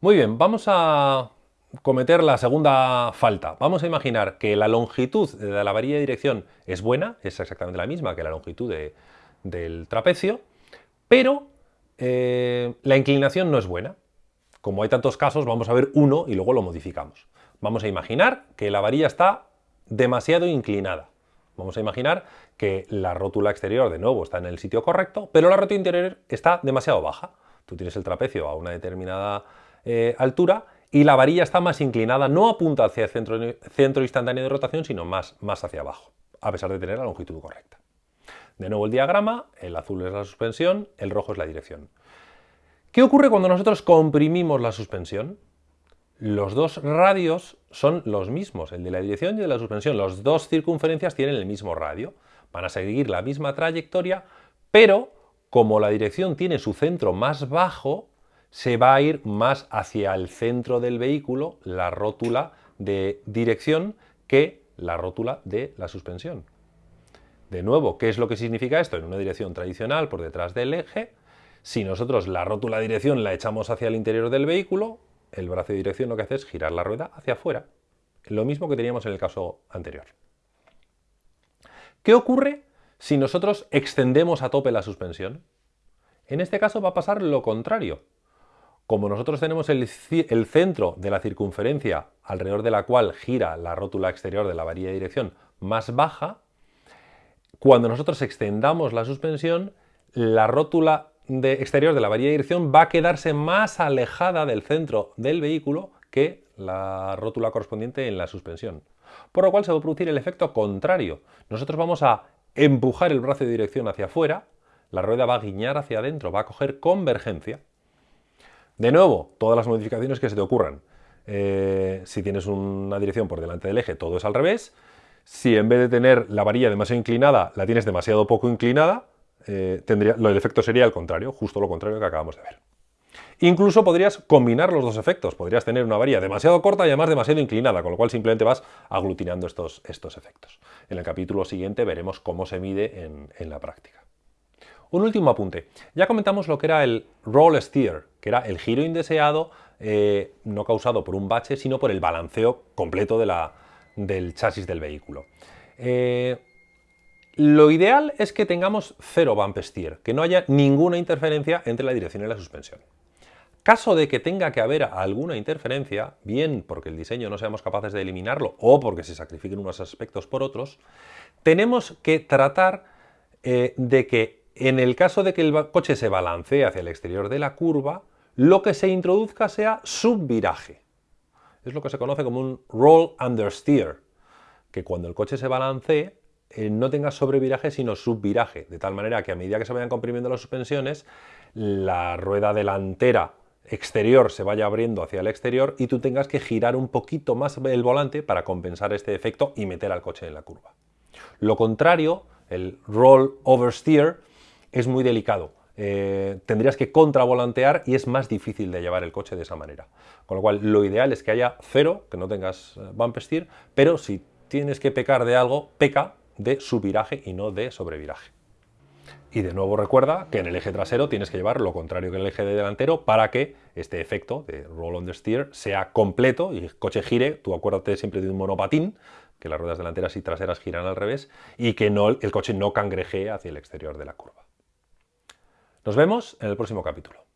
Muy bien, vamos a cometer la segunda falta. Vamos a imaginar que la longitud de la varilla de dirección es buena, es exactamente la misma que la longitud del trapecio, pero eh, la inclinación no es buena. Como hay tantos casos, vamos a ver uno y luego lo modificamos. Vamos a imaginar que la varilla está demasiado inclinada. Vamos a imaginar que la rótula exterior, de nuevo, está en el sitio correcto, pero la rótula interior está demasiado baja. Tú tienes el trapecio a una determinada eh, altura y la varilla está más inclinada, no apunta hacia el centro, centro instantáneo de rotación, sino más, más hacia abajo, a pesar de tener la longitud correcta. De nuevo el diagrama, el azul es la suspensión, el rojo es la dirección. ¿Qué ocurre cuando nosotros comprimimos la suspensión? Los dos radios son los mismos, el de la dirección y el de la suspensión. Las dos circunferencias tienen el mismo radio, van a seguir la misma trayectoria, pero como la dirección tiene su centro más bajo, se va a ir más hacia el centro del vehículo, la rótula de dirección, que la rótula de la suspensión. De nuevo, ¿qué es lo que significa esto? En una dirección tradicional por detrás del eje, si nosotros la rótula de dirección la echamos hacia el interior del vehículo, el brazo de dirección lo que hace es girar la rueda hacia afuera. Lo mismo que teníamos en el caso anterior. ¿Qué ocurre si nosotros extendemos a tope la suspensión? En este caso va a pasar lo contrario. Como nosotros tenemos el, centro de la circunferencia alrededor de la cual gira la rótula exterior de la varilla de dirección más baja, cuando nosotros extendamos la suspensión, la rótula de exterior de la varilla de dirección va a quedarse más alejada del centro del vehículo que la rótula correspondiente en la suspensión. Por lo cual se va a producir el efecto contrario. Nosotros vamos a empujar el brazo de dirección hacia afuera, la rueda va a guiñar hacia adentro, va a coger convergencia. De nuevo, todas las modificaciones que se te ocurran. Eh, si tienes una dirección por delante del eje, todo es al revés. Si en vez de tener la varilla demasiado inclinada, la tienes demasiado poco inclinada, eh, el efecto sería el contrario, justo lo contrario que acabamos de ver. Incluso podrías combinar los dos efectos, podrías tener una varilla demasiado corta y además demasiado inclinada, con lo cual simplemente vas aglutinando estos, estos efectos. En el capítulo siguiente veremos cómo se mide en, la práctica. Un último apunte. Ya comentamos lo que era el roll steer, que era el giro indeseado, eh, no causado por un bache, sino por el balanceo completo del chasis del vehículo. Eh, lo ideal es que tengamos cero bump steer, que no haya ninguna interferencia entre la dirección y la suspensión. Caso de que tenga que haber alguna interferencia, bien porque el diseño no seamos capaces de eliminarlo o porque se sacrifiquen unos aspectos por otros, tenemos que tratar eh, de que en el caso de que el coche se balancee hacia el exterior de la curva, lo que se introduzca sea subviraje. Es lo que se conoce como un roll understeer, que cuando el coche se balancee eh, no tenga sobreviraje sino subviraje, de tal manera que a medida que se vayan comprimiendo las suspensiones, la rueda delantera exterior se vaya abriendo hacia el exterior y tú tengas que girar un poquito más el volante para compensar este efecto y meter al coche en la curva. Lo contrario, el roll oversteer, es muy delicado. Eh, tendrías que contravolantear y es más difícil de llevar el coche de esa manera. Con lo cual, lo ideal es que haya cero, que no tengas eh, bump steer, pero si tienes que pecar de algo, peca de subviraje y no de sobreviraje. Y de nuevo recuerda que en el eje trasero tienes que llevar lo contrario que en el eje delantero para que este efecto de roll on the steer sea completo y el coche gire, tú acuérdate siempre de un monopatín, que las ruedas delanteras y traseras giran al revés y que el coche no cangrejee hacia el exterior de la curva. Nos vemos en el próximo capítulo.